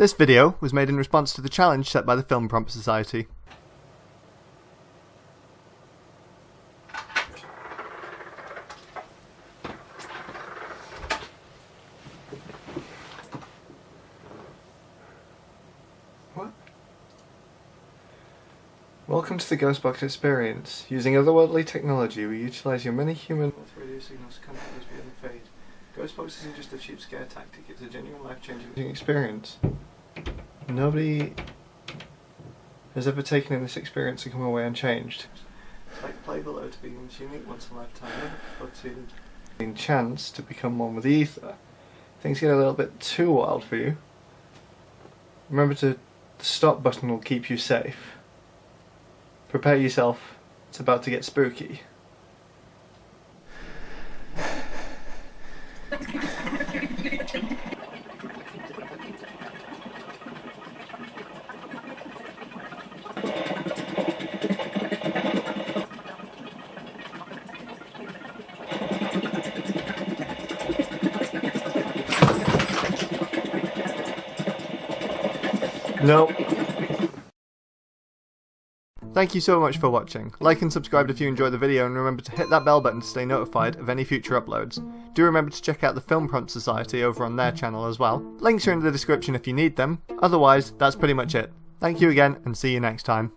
This video was made in response to the challenge set by the Film Prompt Society. What? Welcome to the Ghostbox experience. Using otherworldly technology, we utilize your many human radio signals to contact us via the fade. Ghostbox isn't just a cheap scare tactic, it's a genuine life-changing experience. Nobody has ever taken in this experience and come away unchanged. It's like play below to be this unique once in a lifetime, never before to chance to become one with the ether. Things get a little bit too wild for you. Remember to the stop button will keep you safe. Prepare yourself, it's about to get spooky. Nope. Thank you so much for watching. Like and subscribe if you enjoyed the video and remember to hit that bell button to stay notified of any future uploads. Do remember to check out the Film Prompt Society over on their channel as well. Links are in the description if you need them. Otherwise, that's pretty much it. Thank you again and see you next time.